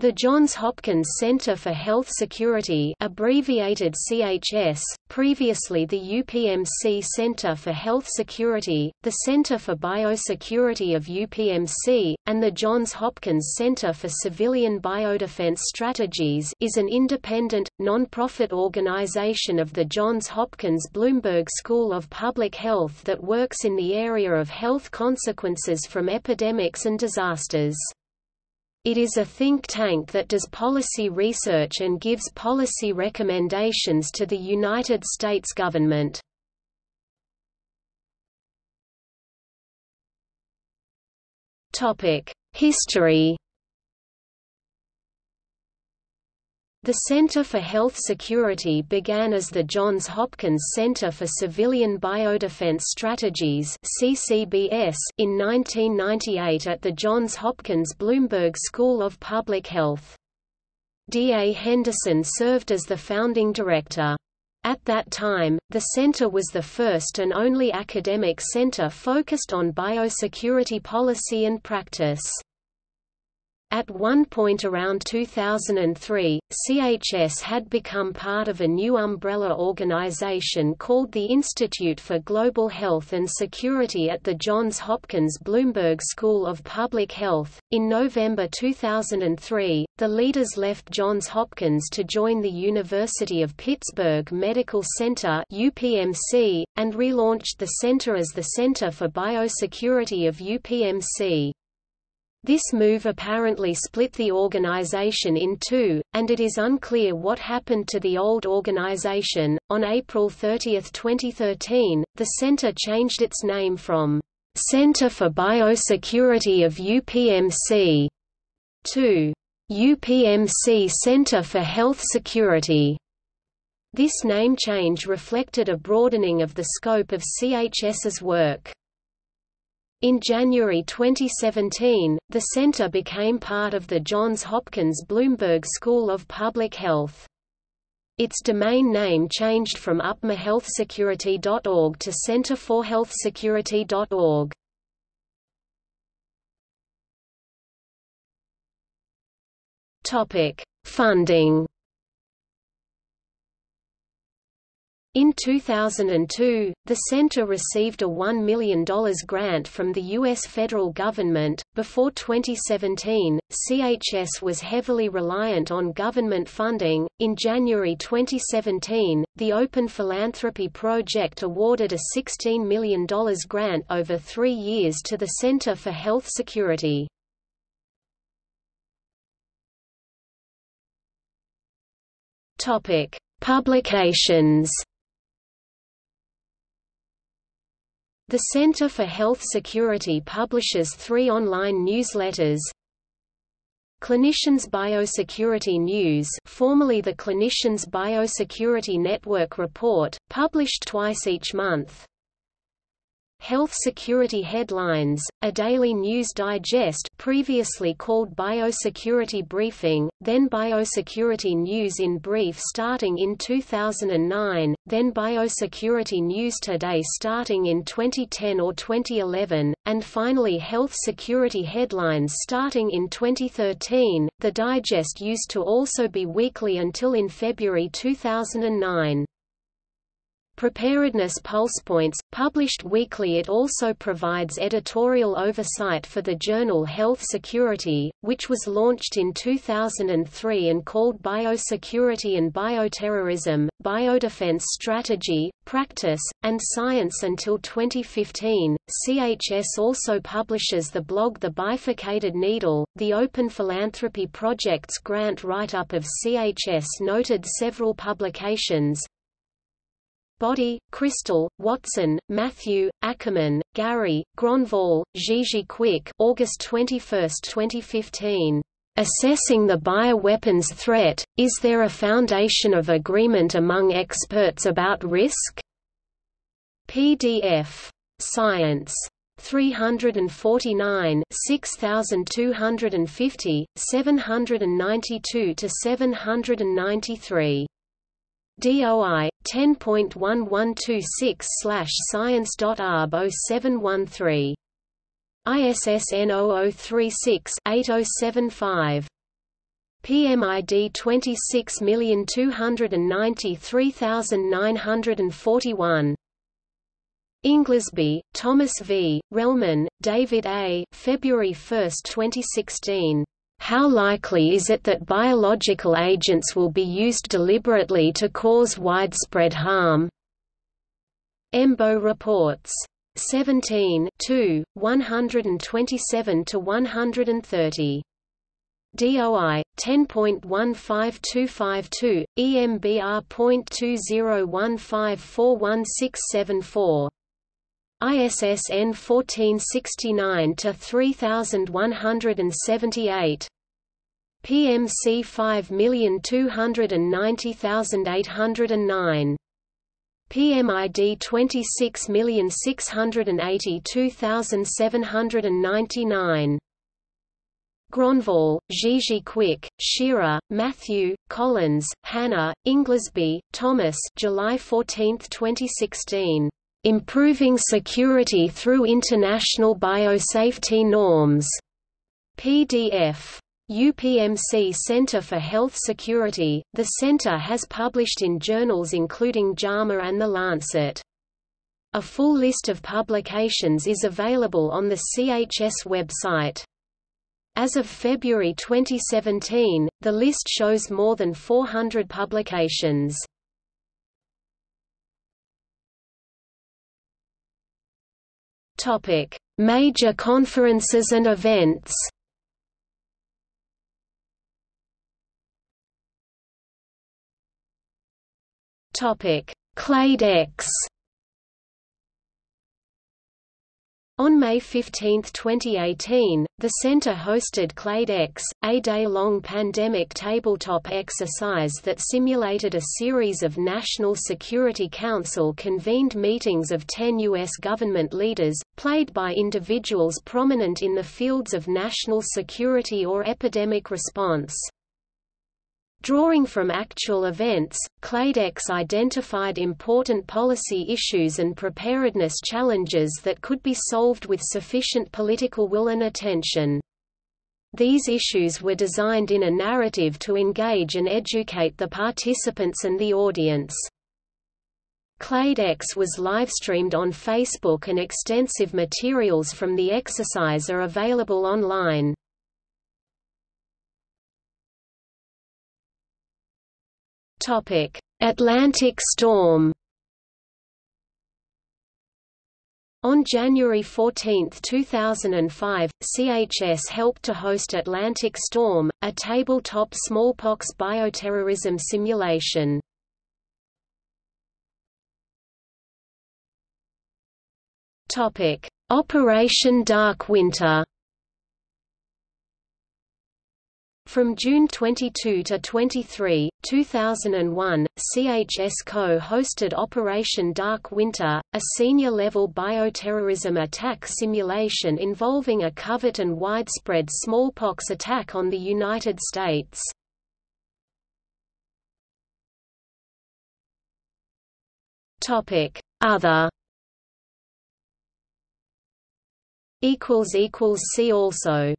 The Johns Hopkins Center for Health Security abbreviated CHS, previously the UPMC Center for Health Security, the Center for Biosecurity of UPMC, and the Johns Hopkins Center for Civilian Biodefense Strategies is an independent, non-profit organization of the Johns Hopkins Bloomberg School of Public Health that works in the area of health consequences from epidemics and disasters. It is a think tank that does policy research and gives policy recommendations to the United States government. History The Center for Health Security began as the Johns Hopkins Center for Civilian Biodefense Strategies (CCBS) in 1998 at the Johns Hopkins Bloomberg School of Public Health. D. A. Henderson served as the founding director. At that time, the center was the first and only academic center focused on biosecurity policy and practice. At one point around 2003, CHS had become part of a new umbrella organization called the Institute for Global Health and Security at the Johns Hopkins Bloomberg School of Public Health. In November 2003, the leaders left Johns Hopkins to join the University of Pittsburgh Medical Center (UPMC) and relaunched the center as the Center for Biosecurity of UPMC. This move apparently split the organization in two, and it is unclear what happened to the old organization. On April 30, 2013, the center changed its name from Center for Biosecurity of UPMC to UPMC Center for Health Security. This name change reflected a broadening of the scope of CHS's work. In January 2017, the center became part of the Johns Hopkins Bloomberg School of Public Health. Its domain name changed from upmchealthsecurity.org to centerforhealthsecurity.org. Topic: Funding In 2002, the center received a $1 million grant from the U.S. federal government. Before 2017, CHS was heavily reliant on government funding. In January 2017, the Open Philanthropy Project awarded a $16 million grant over three years to the Center for Health Security. Topic: Publications The Center for Health Security publishes three online newsletters, Clinicians Biosecurity News formerly the Clinicians Biosecurity Network Report, published twice each month Health Security Headlines, a daily news digest previously called Biosecurity Briefing, then Biosecurity News in Brief starting in 2009, then Biosecurity News Today starting in 2010 or 2011, and finally Health Security Headlines starting in 2013. The digest used to also be weekly until in February 2009. Preparedness Pulsepoints, published weekly it also provides editorial oversight for the journal Health Security, which was launched in 2003 and called Biosecurity and Bioterrorism, Biodefense Strategy, Practice, and Science until 2015. CHS also publishes the blog The Bifurcated Needle. The Open Philanthropy Project's grant write-up of CHS noted several publications, Boddie, Crystal, Watson, Matthew, Ackerman, Gary, Gronvall, Gigi Kwik August 21, 2015. Assessing the bioweapons threat, is there a foundation of agreement among experts about risk? PDF. Science. 349 6250, 792 to 793. DOI 10.1126 science.arb 0713. ISSN 0036 8075. PMID 26293941. Inglesby, Thomas V., Relman, David A. February 1, 2016. How likely is it that biological agents will be used deliberately to cause widespread harm? EMBO reports. 17 127 to 130. DOI 10.15252 EMBR.2015416744 ISSN 1469-3178. PMC 5290809 PMID 26682799 Gronvall, Gigi Kwik, Shearer, Matthew, Collins, Hannah, Inglesby, Thomas July 14, 2016. Improving Security Through International Biosafety Norms. PDF. UPMC Center for Health Security. The center has published in journals including JAMA and The Lancet. A full list of publications is available on the CHS website. As of February 2017, the list shows more than 400 publications. Topic: Major conferences and events. Topic: Clade X On May 15, 2018, the center hosted Clade X, a day-long pandemic tabletop exercise that simulated a series of National Security Council-convened meetings of 10 U.S. government leaders, played by individuals prominent in the fields of national security or epidemic response. Drawing from actual events, Clade X identified important policy issues and preparedness challenges that could be solved with sufficient political will and attention. These issues were designed in a narrative to engage and educate the participants and the audience. Clade X was livestreamed on Facebook and extensive materials from the exercise are available online. Topic: Atlantic storm. On January 14, 2005, CHS helped to host Atlantic Storm, a tabletop smallpox bioterrorism simulation. Operation Dark Winter From June 22 to 23, 2001, CHS co-hosted Operation Dark Winter, a senior-level bioterrorism attack simulation involving a covert and widespread smallpox attack on the United States. Other See also